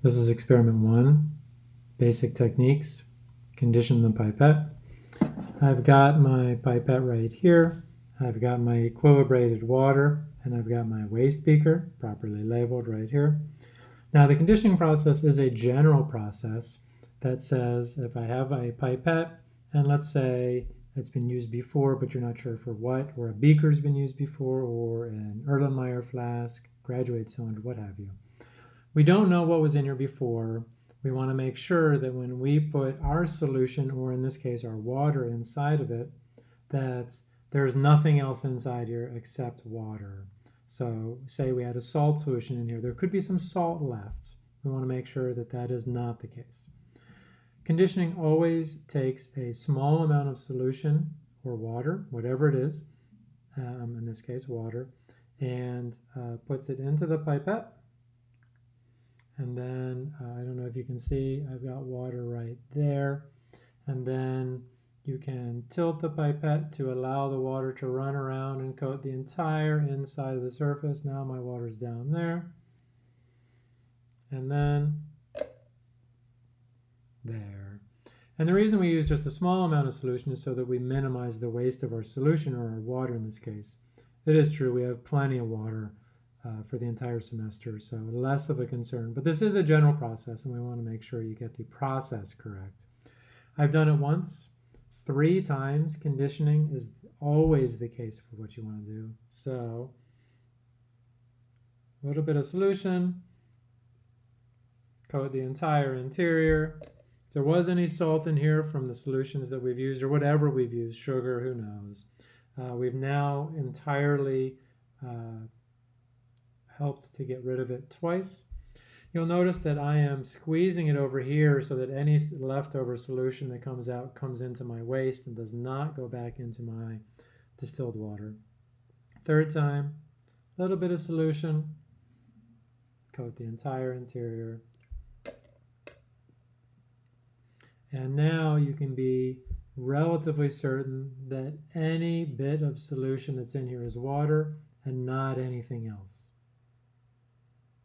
This is experiment one, basic techniques, condition the pipette. I've got my pipette right here. I've got my equilibrated water and I've got my waste beaker properly labeled right here. Now the conditioning process is a general process that says if I have a pipette and let's say it's been used before but you're not sure for what or a beaker's been used before or an Erlenmeyer flask, graduate cylinder, what have you. We don't know what was in here before. We want to make sure that when we put our solution, or in this case our water inside of it, that there's nothing else inside here except water. So say we had a salt solution in here. There could be some salt left. We want to make sure that that is not the case. Conditioning always takes a small amount of solution or water, whatever it is, um, in this case water, and uh, puts it into the pipette and then uh, I don't know if you can see, I've got water right there. And then you can tilt the pipette to allow the water to run around and coat the entire inside of the surface. Now my water's down there. And then there. And the reason we use just a small amount of solution is so that we minimize the waste of our solution or our water in this case. It is true, we have plenty of water uh, for the entire semester, so less of a concern. But this is a general process, and we want to make sure you get the process correct. I've done it once, three times. Conditioning is always the case for what you want to do. So a little bit of solution, coat the entire interior. If there was any salt in here from the solutions that we've used or whatever we've used, sugar, who knows. Uh, we've now entirely uh, helped to get rid of it twice. You'll notice that I am squeezing it over here so that any leftover solution that comes out comes into my waste and does not go back into my distilled water. Third time, a little bit of solution, coat the entire interior. And now you can be relatively certain that any bit of solution that's in here is water and not anything else.